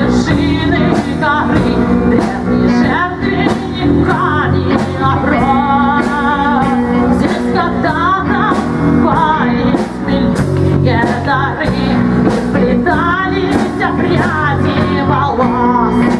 вершины горы, древние жертвы камни оброна. Здесь когда-то поистыльные дары сплетались обряди волос.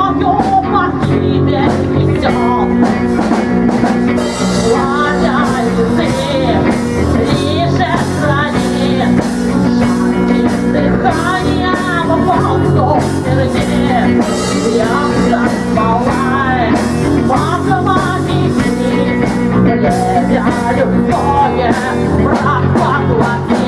любовь, брат, поплати.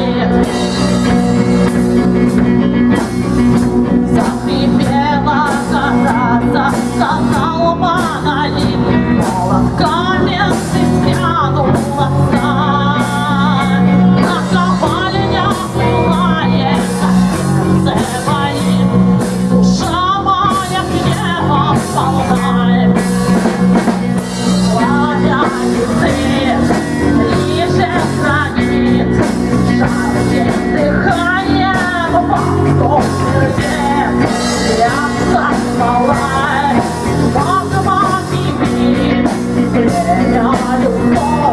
Stand on the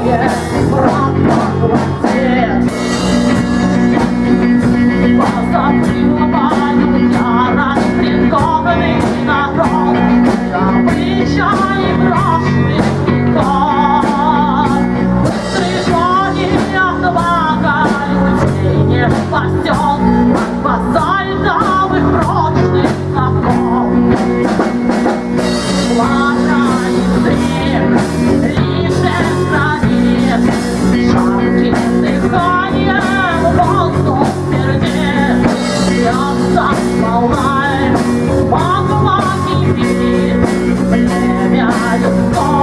yeah.